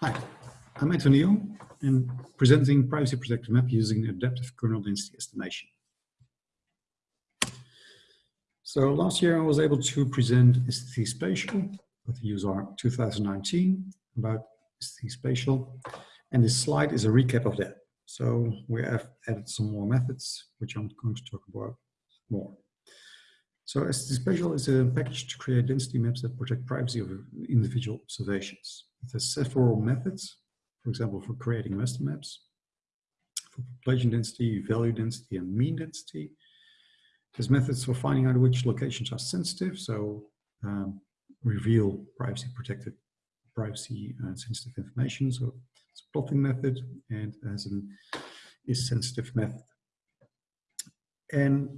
Hi, I'm Antonio and presenting privacy protected map using adaptive kernel density estimation. So last year I was able to present sdcSpatial with the user 2019 about sdcSpatial and this slide is a recap of that. So we have added some more methods which I'm going to talk about more. So sdcSpatial is a package to create density maps that protect privacy of individual observations. It has several methods, for example, for creating master maps, for population density, value density, and mean density. There's methods for finding out which locations are sensitive, so um, reveal privacy protected, privacy uh, sensitive information. So it's a plotting method and as an is sensitive method. And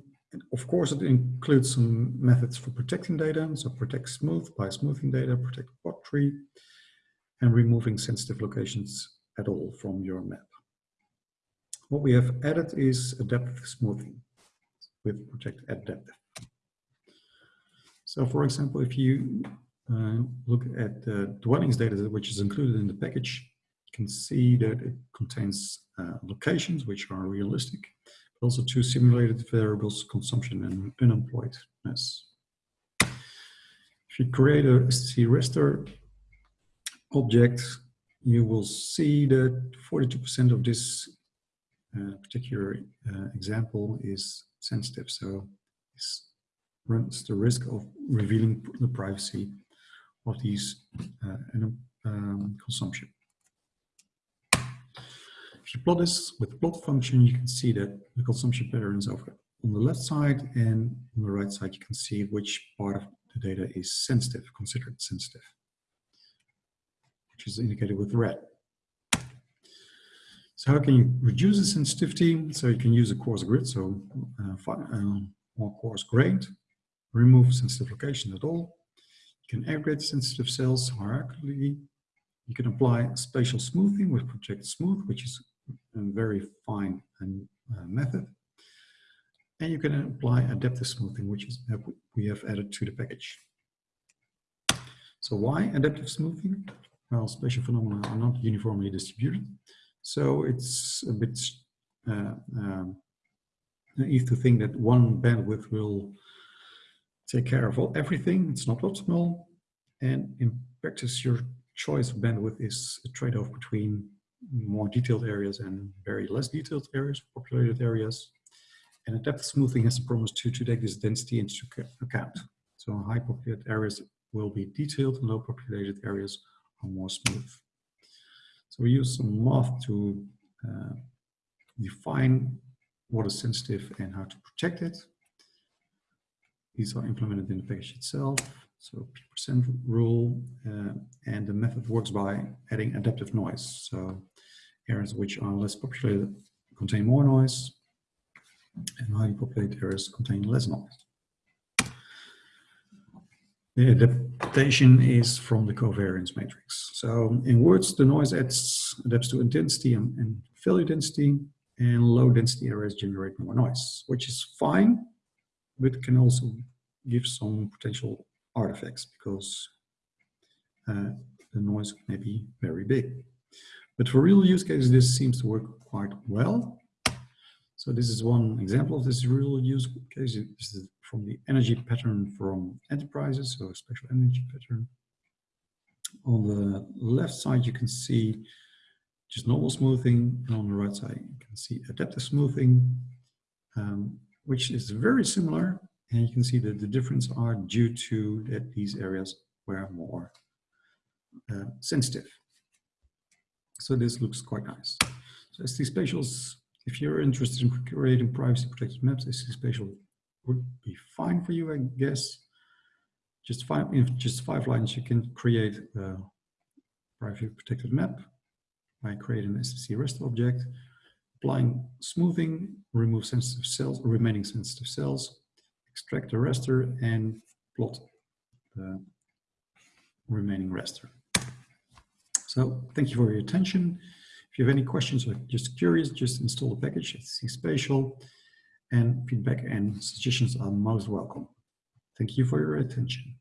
of course, it includes some methods for protecting data. So protect smooth by smoothing data, protect block tree, and removing sensitive locations at all from your map. What we have added is adaptive smoothing with Protect Adaptive. So for example, if you uh, look at the dwellings data which is included in the package, you can see that it contains uh, locations which are realistic, also two simulated variables, consumption and unemployedness. If you create a sdc raster object, you will see that 42% of this uh, particular uh, example is sensitive. So runs the risk of revealing the privacy of these uh, um, consumption. If you plot this with the plot function, you can see that the consumption patterns over on the left side and on the right side, you can see which part of the data is sensitive, considered sensitive which is indicated with red. So how can you reduce the sensitivity? So you can use a coarse grid, so uh, uh, more coarse grained, remove sensitive locations at all. You can aggregate sensitive cells hierarchically. You can apply spatial smoothing with Protect Smooth, which is a very fine uh, method. And you can apply adaptive smoothing, which is uh, we have added to the package. So why adaptive smoothing? well, spatial phenomena are not uniformly distributed. So it's a bit uh, um, naive to think that one bandwidth will take care of all, everything. It's not optimal. And in practice, your choice of bandwidth is a trade-off between more detailed areas and very less detailed areas, populated areas. And a depth smoothing has the promise to, to take this density into account. So high populated areas will be detailed and low populated areas are more smooth. So we use some math to uh, define what is sensitive and how to protect it. These are implemented in the package itself. So percent rule, uh, and the method works by adding adaptive noise. So areas which are less populated contain more noise, and highly populated areas contain less noise. The adaptation is from the covariance matrix. So in words, the noise adds, adapts to intensity and, and value density, and low density areas generate more noise, which is fine, but can also give some potential artifacts because uh, the noise may be very big. But for real use cases, this seems to work quite well. So this is one example of this real use case. This is from the energy pattern from enterprises, so a special energy pattern. On the left side, you can see just normal smoothing, and on the right side, you can see adaptive smoothing, um, which is very similar. And you can see that the difference are due to that these areas were more uh, sensitive. So this looks quite nice. So sdcSpatials if you're interested in creating privacy protected maps, sdcSpatial would be fine for you, I guess. Just five, in just five lines, you can create a privacy protected map by creating an sdc raster object, applying smoothing, remove sensitive cells, remaining sensitive cells, extract the raster, and plot the remaining raster. So thank you for your attention. If you have any questions or just curious, just install the package at Spatial and feedback and suggestions are most welcome. Thank you for your attention.